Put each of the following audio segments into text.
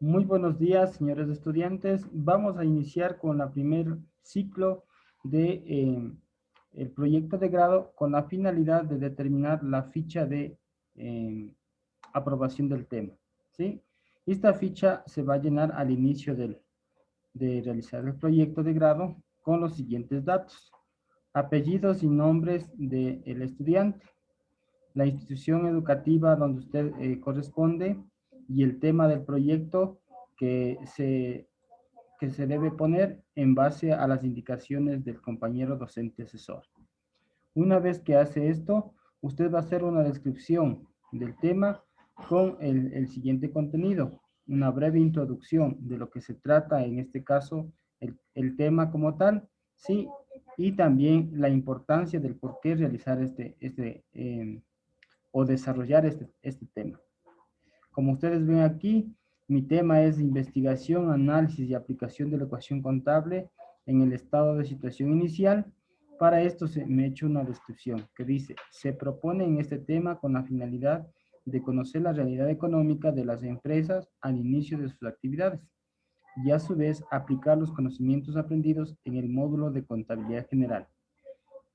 Muy buenos días, señores estudiantes. Vamos a iniciar con el primer ciclo de eh, el proyecto de grado con la finalidad de determinar la ficha de eh, aprobación del tema. ¿sí? Esta ficha se va a llenar al inicio del, de realizar el proyecto de grado con los siguientes datos. Apellidos y nombres del estudiante, la institución educativa donde usted eh, corresponde, y el tema del proyecto que se, que se debe poner en base a las indicaciones del compañero docente asesor. Una vez que hace esto, usted va a hacer una descripción del tema con el, siguiente contenido, una breve introducción de lo que se trata, en este caso, el, el tema como tal, sí, y también la importancia del por qué realizar este, este eh, o desarrollar este, este tema. Como ustedes ven aquí, mi tema es investigación, análisis y aplicación de la ecuación contable en el estado de situación inicial. Para esto se me he hecho una descripción que dice, se propone en este tema con la finalidad de conocer la realidad económica de las empresas al inicio de sus actividades y a su vez aplicar los conocimientos aprendidos en el módulo de contabilidad general.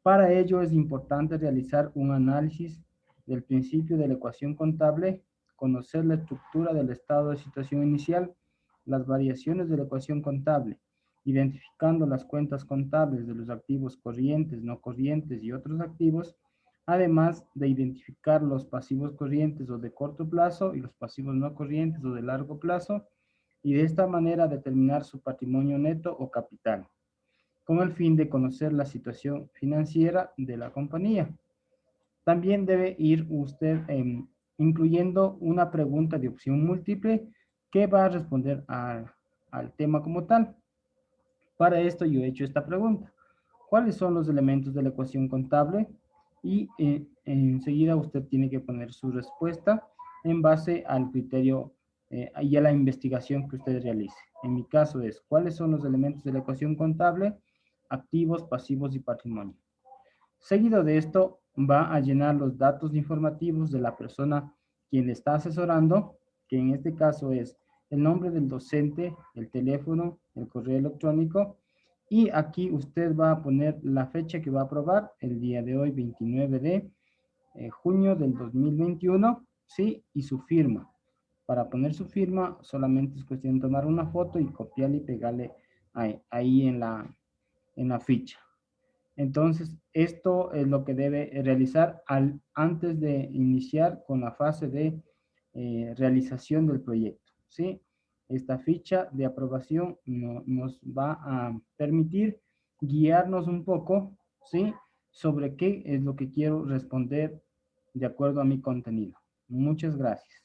Para ello es importante realizar un análisis del principio de la ecuación contable conocer la estructura del estado de situación inicial, las variaciones de la ecuación contable, identificando las cuentas contables de los activos corrientes, no corrientes y otros activos, además de identificar los pasivos corrientes o de corto plazo y los pasivos no corrientes o de largo plazo, y de esta manera determinar su patrimonio neto o capital, con el fin de conocer la situación financiera de la compañía. También debe ir usted en incluyendo una pregunta de opción múltiple que va a responder al, tema como tal. Para esto yo he hecho esta pregunta. ¿Cuáles son los elementos de la ecuación contable? Y eh, enseguida usted tiene que poner su respuesta en base al criterio eh, y a la investigación que usted realice. En mi caso es, ¿cuáles son los elementos de la ecuación contable? Activos, pasivos y patrimonio. Seguido de esto, va a llenar los datos informativos de la persona quien le está asesorando, que en este caso es el nombre del docente, el teléfono, el correo electrónico, y aquí usted va a poner la fecha que va a aprobar, el día de hoy, 29 de eh, junio del 2021, ¿sí? Y su firma. Para poner su firma, solamente es cuestión de tomar una foto y copiarle y pegarle ahí, ahí en, la, en la ficha. Entonces, esto es lo que debe realizar al, antes de iniciar con la fase de eh, realización del proyecto. ¿sí? Esta ficha de aprobación nos va a permitir guiarnos un poco ¿sí? sobre qué es lo que quiero responder de acuerdo a mi contenido. Muchas gracias.